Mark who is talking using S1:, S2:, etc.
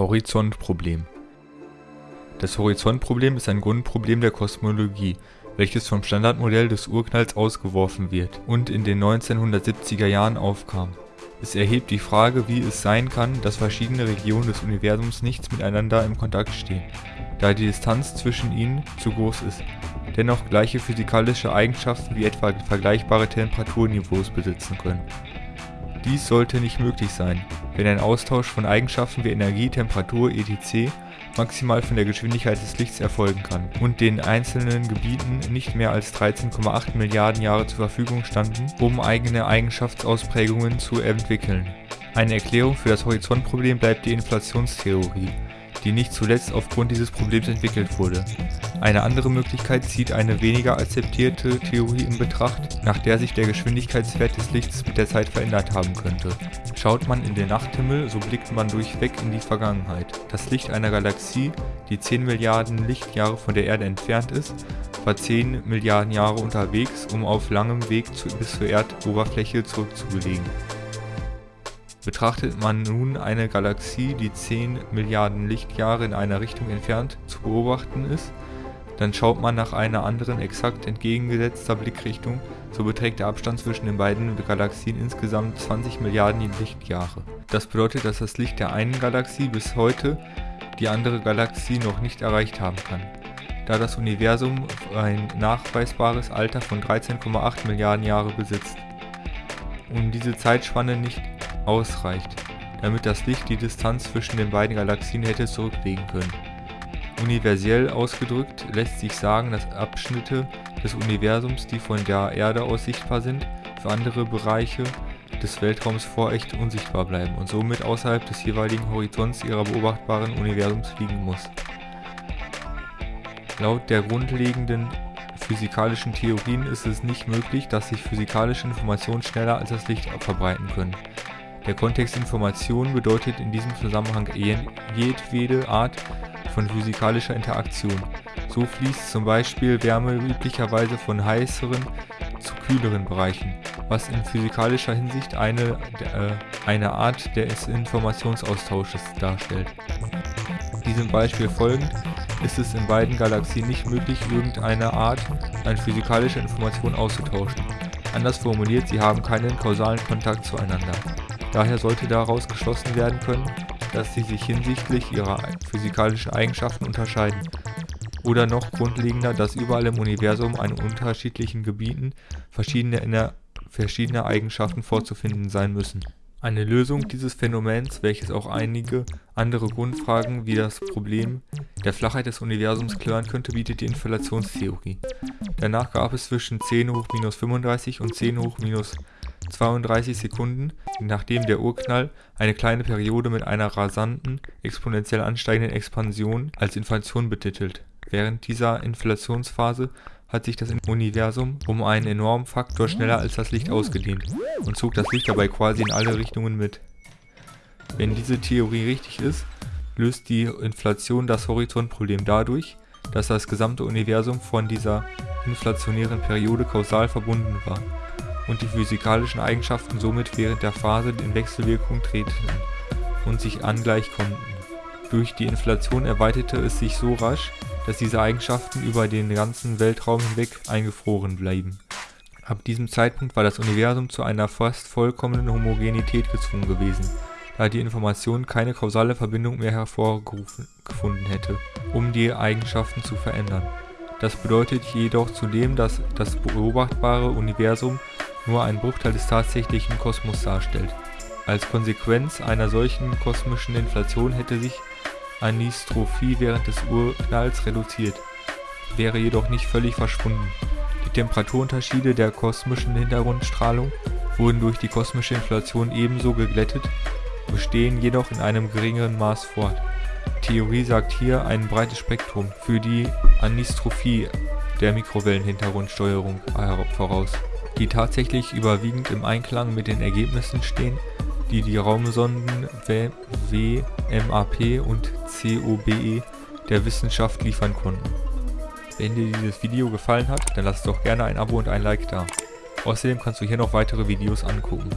S1: Horizontproblem. Das Horizontproblem ist ein Grundproblem der Kosmologie, welches vom Standardmodell des Urknalls ausgeworfen wird und in den 1970er Jahren aufkam. Es erhebt die Frage, wie es sein kann, dass verschiedene Regionen des Universums nicht miteinander im Kontakt stehen, da die Distanz zwischen ihnen zu groß ist, dennoch gleiche physikalische Eigenschaften wie etwa vergleichbare Temperaturniveaus besitzen können dies sollte nicht möglich sein, wenn ein Austausch von Eigenschaften wie Energie, Temperatur etc. maximal von der Geschwindigkeit des Lichts erfolgen kann und den einzelnen Gebieten nicht mehr als 13,8 Milliarden Jahre zur Verfügung standen, um eigene Eigenschaftsausprägungen zu entwickeln. Eine Erklärung für das Horizontproblem bleibt die Inflationstheorie die nicht zuletzt aufgrund dieses Problems entwickelt wurde. Eine andere Möglichkeit zieht eine weniger akzeptierte Theorie in Betracht, nach der sich der Geschwindigkeitswert des Lichts mit der Zeit verändert haben könnte. Schaut man in den Nachthimmel, so blickt man durchweg in die Vergangenheit. Das Licht einer Galaxie, die 10 Milliarden Lichtjahre von der Erde entfernt ist, war 10 Milliarden Jahre unterwegs, um auf langem Weg zu, bis zur Erdoberfläche zurückzulegen. Betrachtet man nun eine Galaxie, die 10 Milliarden Lichtjahre in einer Richtung entfernt zu beobachten ist, dann schaut man nach einer anderen exakt entgegengesetzter Blickrichtung, so beträgt der Abstand zwischen den beiden Galaxien insgesamt 20 Milliarden Lichtjahre. Das bedeutet, dass das Licht der einen Galaxie bis heute die andere Galaxie noch nicht erreicht haben kann, da das Universum ein nachweisbares Alter von 13,8 Milliarden Jahre besitzt. Um diese Zeitspanne nicht ausreicht, damit das Licht die Distanz zwischen den beiden Galaxien hätte zurücklegen können. Universell ausgedrückt lässt sich sagen, dass Abschnitte des Universums, die von der Erde aus sichtbar sind, für andere Bereiche des Weltraums vorecht unsichtbar bleiben und somit außerhalb des jeweiligen Horizonts ihrer beobachtbaren Universums fliegen muss. Laut der grundlegenden physikalischen Theorien ist es nicht möglich, dass sich physikalische Informationen schneller als das Licht verbreiten können. Der Kontext Information bedeutet in diesem Zusammenhang jedwede Art von physikalischer Interaktion. So fließt zum Beispiel Wärme üblicherweise von heißeren zu kühleren Bereichen, was in physikalischer Hinsicht eine, äh, eine Art des Informationsaustausches darstellt. Diesem Beispiel folgend ist es in beiden Galaxien nicht möglich, irgendeine Art an physikalischer Information auszutauschen. Anders formuliert, sie haben keinen kausalen Kontakt zueinander. Daher sollte daraus geschlossen werden können, dass sie sich hinsichtlich ihrer physikalischen Eigenschaften unterscheiden. Oder noch grundlegender, dass überall im Universum an unterschiedlichen Gebieten verschiedene, verschiedene Eigenschaften vorzufinden sein müssen. Eine Lösung dieses Phänomens, welches auch einige andere Grundfragen wie das Problem der Flachheit des Universums klären könnte, bietet die Inflationstheorie. Danach gab es zwischen 10 hoch minus 35 und 10 hoch minus 32 Sekunden, nachdem der Urknall, eine kleine Periode mit einer rasanten, exponentiell ansteigenden Expansion als Inflation betitelt. Während dieser Inflationsphase hat sich das Universum um einen enormen Faktor schneller als das Licht ausgedehnt und zog das Licht dabei quasi in alle Richtungen mit. Wenn diese Theorie richtig ist, löst die Inflation das Horizontproblem dadurch, dass das gesamte Universum von dieser inflationären Periode kausal verbunden war und die physikalischen Eigenschaften somit während der Phase in Wechselwirkung treten und sich angleich konnten. Durch die Inflation erweiterte es sich so rasch, dass diese Eigenschaften über den ganzen Weltraum hinweg eingefroren blieben. Ab diesem Zeitpunkt war das Universum zu einer fast vollkommenen Homogenität gezwungen gewesen, da die Information keine kausale Verbindung mehr hervorgefunden hätte, um die Eigenschaften zu verändern. Das bedeutet jedoch zudem, dass das beobachtbare Universum nur einen Bruchteil des tatsächlichen Kosmos darstellt. Als Konsequenz einer solchen kosmischen Inflation hätte sich Anistrophie während des Urknalls reduziert, wäre jedoch nicht völlig verschwunden. Die Temperaturunterschiede der kosmischen Hintergrundstrahlung wurden durch die kosmische Inflation ebenso geglättet, bestehen jedoch in einem geringeren Maß fort. Theorie sagt hier ein breites Spektrum für die Anistrophie der Mikrowellenhintergrundsteuerung voraus die tatsächlich überwiegend im Einklang mit den Ergebnissen stehen, die die Raumsonden WMAP und COBE der Wissenschaft liefern konnten. Wenn dir dieses Video gefallen hat, dann lass doch gerne ein Abo und ein Like da. Außerdem kannst du hier noch weitere Videos angucken.